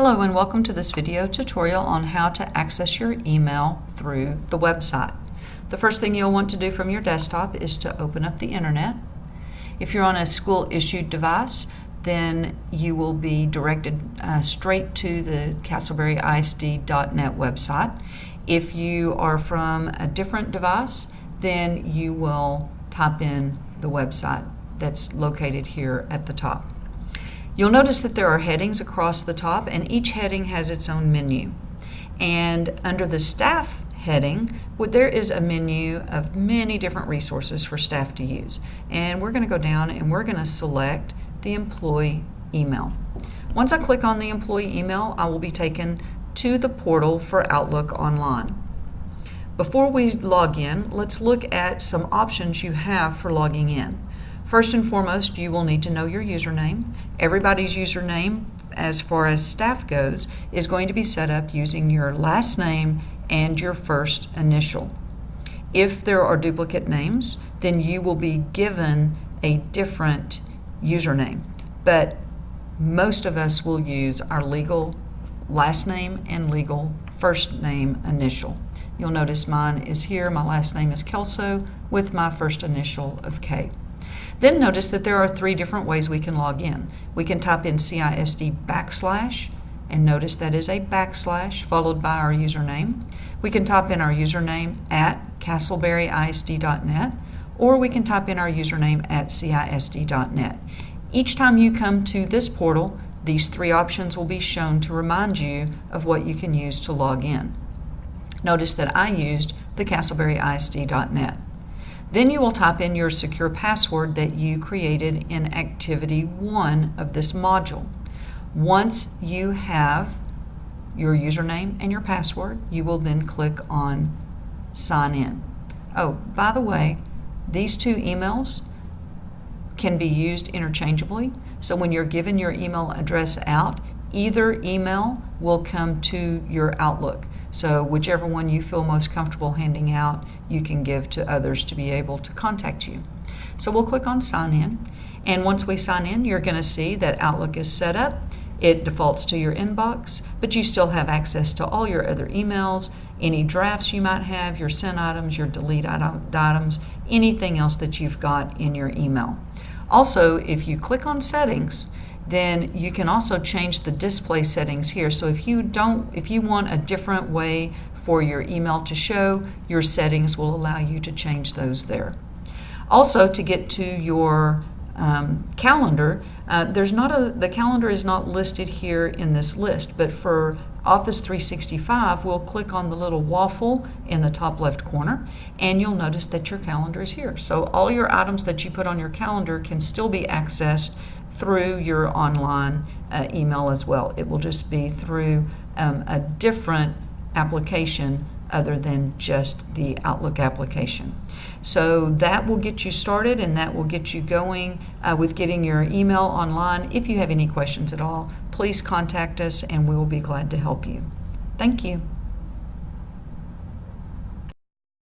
Hello and welcome to this video tutorial on how to access your email through the website. The first thing you'll want to do from your desktop is to open up the internet. If you're on a school issued device, then you will be directed uh, straight to the castleberryisd.net website. If you are from a different device, then you will type in the website that's located here at the top. You'll notice that there are headings across the top and each heading has its own menu. And under the staff heading, there is a menu of many different resources for staff to use. And we're going to go down and we're going to select the employee email. Once I click on the employee email, I will be taken to the portal for Outlook Online. Before we log in, let's look at some options you have for logging in. First and foremost, you will need to know your username. Everybody's username, as far as staff goes, is going to be set up using your last name and your first initial. If there are duplicate names, then you will be given a different username. But most of us will use our legal last name and legal first name initial. You'll notice mine is here. My last name is Kelso with my first initial of K. Then notice that there are three different ways we can log in. We can type in CISD backslash, and notice that is a backslash followed by our username. We can type in our username at castleberryisd.net, or we can type in our username at cisd.net. Each time you come to this portal, these three options will be shown to remind you of what you can use to log in. Notice that I used the castleberryisd.net. Then you will type in your secure password that you created in Activity 1 of this module. Once you have your username and your password, you will then click on Sign In. Oh, by the way, these two emails can be used interchangeably. So when you're given your email address out, either email will come to your Outlook. So whichever one you feel most comfortable handing out, you can give to others to be able to contact you. So we'll click on sign in. And once we sign in, you're going to see that Outlook is set up. It defaults to your inbox, but you still have access to all your other emails, any drafts you might have, your sent items, your delete items, anything else that you've got in your email. Also, if you click on settings, then you can also change the display settings here. So if you don't, if you want a different way for your email to show, your settings will allow you to change those there. Also, to get to your um, calendar, uh, there's not a, the calendar is not listed here in this list, but for Office 365, we'll click on the little waffle in the top left corner, and you'll notice that your calendar is here. So all your items that you put on your calendar can still be accessed through your online uh, email as well. It will just be through um, a different application other than just the Outlook application. So that will get you started and that will get you going uh, with getting your email online. If you have any questions at all, please contact us and we will be glad to help you. Thank you.